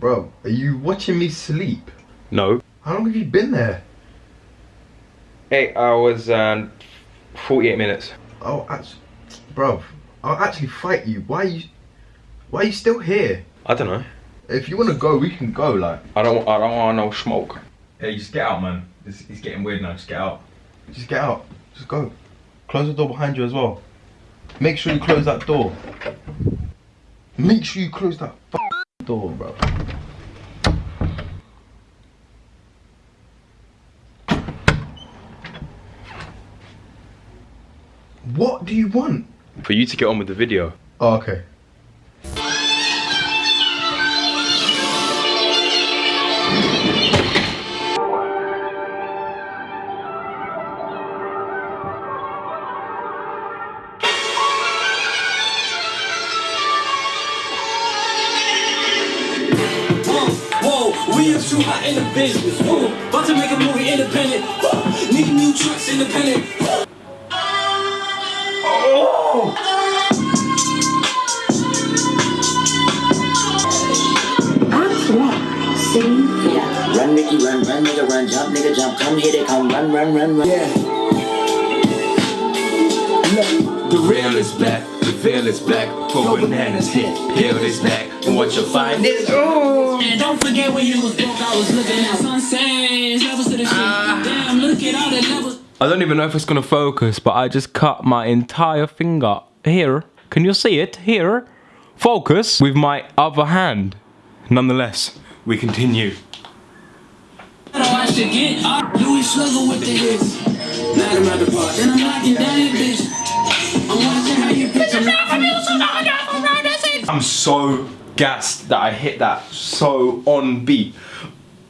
Bro, are you watching me sleep? No. How long have you been there? Eight hours and 48 minutes. Oh, actually, bro, I'll actually fight you. Why are you, why are you still here? I don't know. If you want to go, we can go. Like, I don't. I don't want no smoke. hey, just get out, man. It's, it's getting weird now. Just get out. Just get out. Just go. Close the door behind you as well. Make sure you close that door. Make sure you close that f- door, bro. What do you want? For you to get on with the video. Oh, okay. Whoa, we are too hot in the business. Whoa, about to make a movie independent. Whoa, need new trucks independent. Woo. Oh. Yeah. Run, Mickey, run, run, nigga, run, jump, nigga, jump, come hit it, come, run, run, run, run. Yeah. Look, the real is black, the veil is black. For bananas hit, peel is back. And what you'll find is, ooh. And don't forget when you was broke, I was looking at sunsets, levels to the shit. Ah. Damn, look at all the levels. I don't even know if it's gonna focus, but I just cut my entire finger here. Can you see it? Here. Focus with my other hand. Nonetheless, we continue. Oh, I should get up. Louis Slugger with the hits. Knock him out. Then I'm knocking down your bitch. I'm so gassed that I hit that so on beat.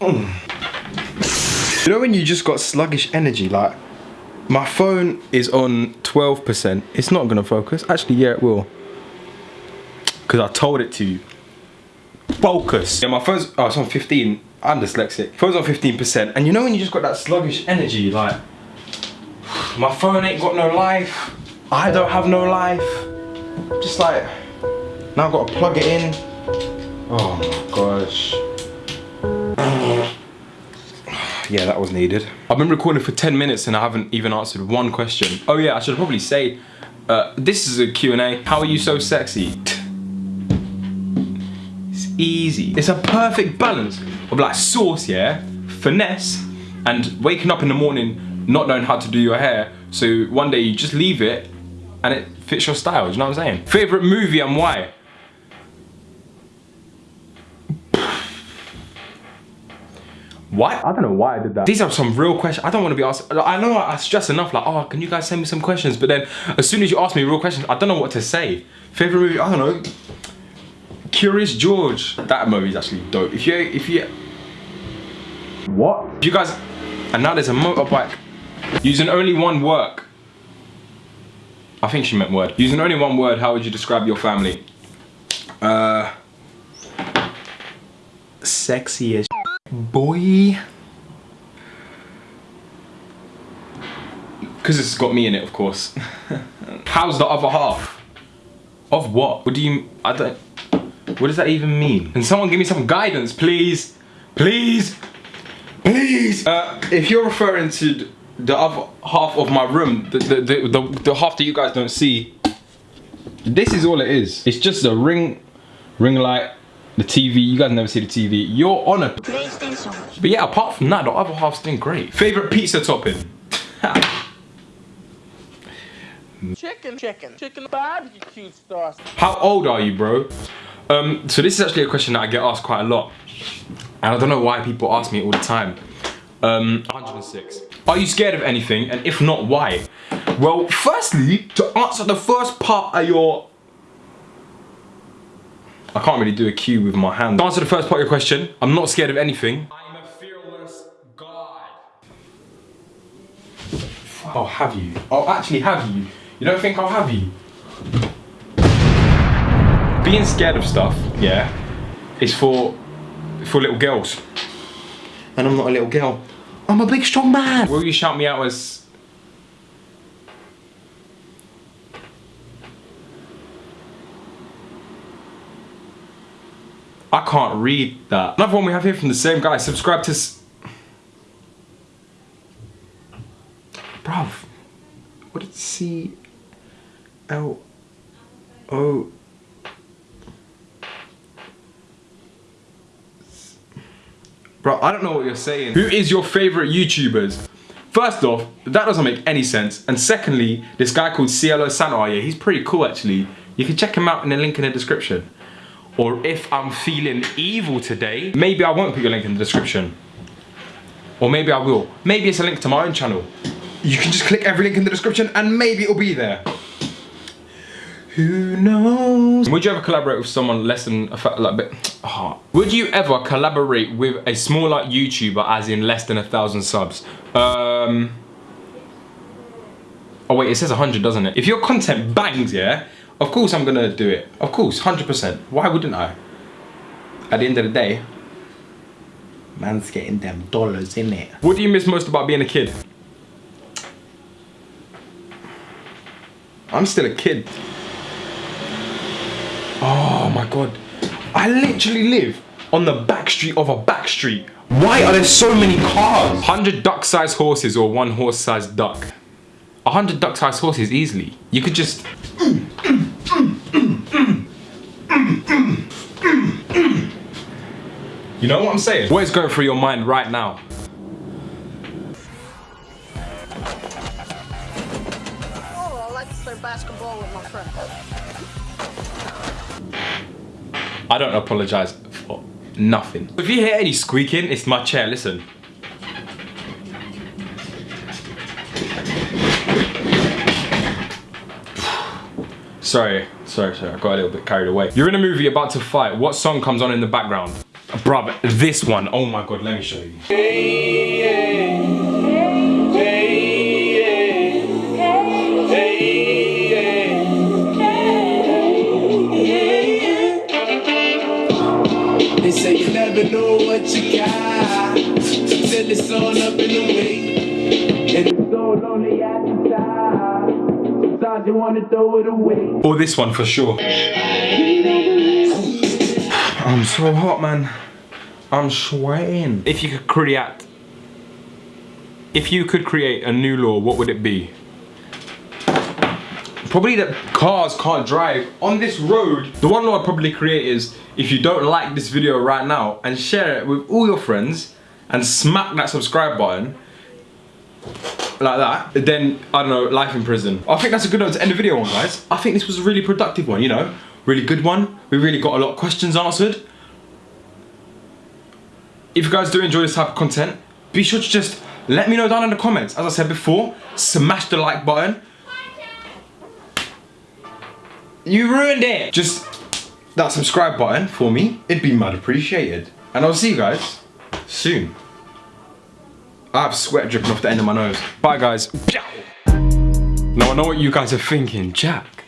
Mm. You know when you just got sluggish energy, like my phone is on 12%. It's not gonna focus. Actually, yeah, it will. Cause I told it to. you. Focus. Yeah, my phone's oh, it's on 15. I'm dyslexic. Phone's on 15%. And you know when you just got that sluggish energy, like my phone ain't got no life. I don't have no life. Just like now I've got to plug it in. Oh my gosh. Yeah, that was needed. I've been recording for 10 minutes and I haven't even answered one question. Oh yeah, I should probably say, uh, this is a Q&A. How are you so sexy? It's easy. It's a perfect balance of like sauce, yeah, finesse, and waking up in the morning not knowing how to do your hair. So one day you just leave it and it fits your style, do you know what I'm saying? Favorite movie and why? What? I don't know why I did that. These are some real questions. I don't want to be asked. I know I stress enough, like, oh, can you guys send me some questions? But then as soon as you ask me real questions, I don't know what to say. Favorite movie? I don't know. Curious George. That movie's actually dope. If you, if you, what? If you guys, and now there's a motorbike. Using only one work. I think she meant word. Using only one word, how would you describe your family? Uh, sexy as boy. Because it's got me in it, of course. How's the other half? Of what? What do you, I don't, what does that even mean? Can someone give me some guidance, please? Please? Please? Uh, if you're referring to the other half of my room, the, the, the, the, the half that you guys don't see, this is all it is. It's just a ring, ring light, the TV, you guys never see the TV. You're on a But yeah, apart from that, the other half's doing great. Favorite pizza topping? Chicken, chicken, chicken barbecue sauce. How old are you, bro? Um, so this is actually a question that I get asked quite a lot. And I don't know why people ask me all the time. Um, 106. Are you scared of anything? And if not, why? Well, firstly, to answer the first part of your... I can't really do a cue with my hand. To answer the first part of your question, I'm not scared of anything. I'm a fearless God. Oh, have you? Oh, actually, have you? You don't think I'll have you? Being scared of stuff, yeah, is for for little girls. And I'm not a little girl. I'm a big strong man. Will you shout me out as I can't read that. Another one we have here from the same guy. Subscribe to. Bro, I don't know what you're saying. Who is your favorite YouTubers? First off, that doesn't make any sense. And secondly, this guy called CLO oh yeah, he's pretty cool actually. You can check him out in the link in the description. Or if I'm feeling evil today, maybe I won't put your link in the description. Or maybe I will. Maybe it's a link to my own channel. You can just click every link in the description and maybe it'll be there. Who knows? Would you ever collaborate with someone less than a like bit? Oh. Would you ever collaborate with a smaller YouTuber, as in less than a thousand subs? Um. Oh wait, it says 100, doesn't it? If your content bangs, yeah, of course I'm gonna do it. Of course, 100%. Why wouldn't I? At the end of the day, Man's getting them dollars in it. what do you miss most about being a kid? I'm still a kid. Oh my god. I literally live on the back street of a back street. Why are there so many cars? 100 duck-sized horses or one horse-sized duck? 100 duck-sized horses easily. You could just... You know what I'm saying? What is going through your mind right now? Oh, I like to play basketball with my friends. I don't apologize for nothing. If you hear any squeaking, it's my chair, listen. Sorry, sorry, sorry, I got a little bit carried away. You're in a movie about to fight. What song comes on in the background? Bruv, this one. Oh my god, let me show you. They say you never know what you got till it's all up in the way. And it's so lonely at the time. Sometimes you wanna throw it away. Or this one for sure. I'm so hot, man. I'm sweating. If you could create, if you could create a new law, what would it be? Probably that cars can't drive on this road. The one law I'd probably create is if you don't like this video right now and share it with all your friends and smack that subscribe button like that, then I don't know, life in prison. I think that's a good note to end the video on, guys. I think this was a really productive one, you know, really good one. We really got a lot of questions answered. If you guys do enjoy this type of content, be sure to just let me know down in the comments. As I said before, smash the like button. You ruined it. Just that subscribe button for me. It'd be mad appreciated. And I'll see you guys soon. I have sweat dripping off the end of my nose. Bye guys. Now I know what you guys are thinking, Jack.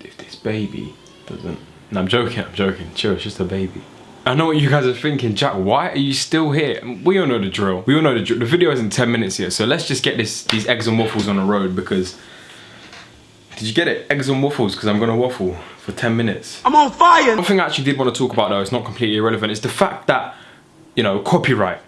If this baby doesn't... No, I'm joking, I'm joking. Chill, it's just a baby. I know what you guys are thinking, Jack, why are you still here? We all know the drill. We all know the drill. The video isn't 10 minutes yet, so let's just get this these eggs and waffles on the road because... Did you get it? Eggs and waffles, because I'm gonna waffle for 10 minutes. I'm on fire! One thing I actually did want to talk about though, it's not completely irrelevant, is the fact that, you know, copyright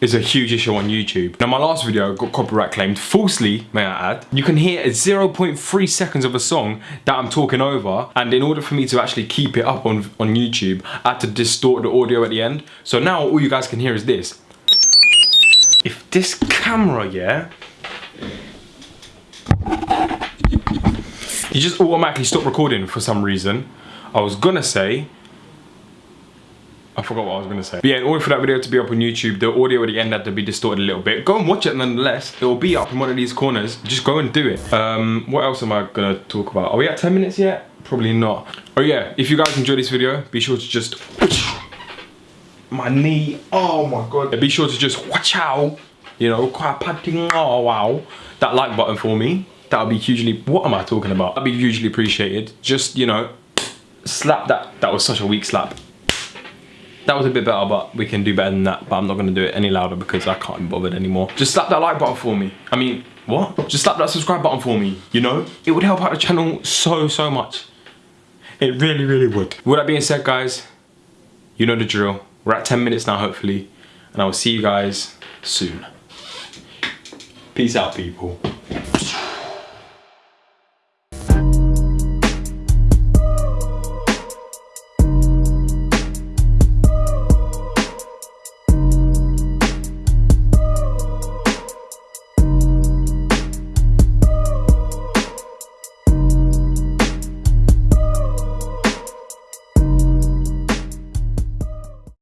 is a huge issue on YouTube. Now my last video got copyright claimed, falsely may I add. You can hear 0.3 seconds of a song that I'm talking over and in order for me to actually keep it up on, on YouTube, I had to distort the audio at the end. So now all you guys can hear is this. If this camera, yeah, you just automatically stop recording for some reason. I was gonna say, I forgot what I was gonna say. But yeah, in order for that video to be up on YouTube, the audio at the end had to be distorted a little bit. Go and watch it nonetheless. It will be up in one of these corners. Just go and do it. Um, what else am I gonna talk about? Are we at 10 minutes yet? Probably not. Oh yeah, if you guys enjoyed this video, be sure to just my knee. Oh my god. Be sure to just watch out. You know. Oh. That like button for me. That would be hugely. What am I talking about? That'd be hugely appreciated. Just you know, slap that. That was such a weak slap. That was a bit better, but we can do better than that. But I'm not gonna do it any louder because I can't be bothered anymore. Just slap that like button for me. I mean, what? Just slap that subscribe button for me. You know, it would help out the channel so so much. It really really would. With that being said, guys, You know the drill. We're at 10 minutes now, hopefully. And I will see you guys soon. Peace out, people.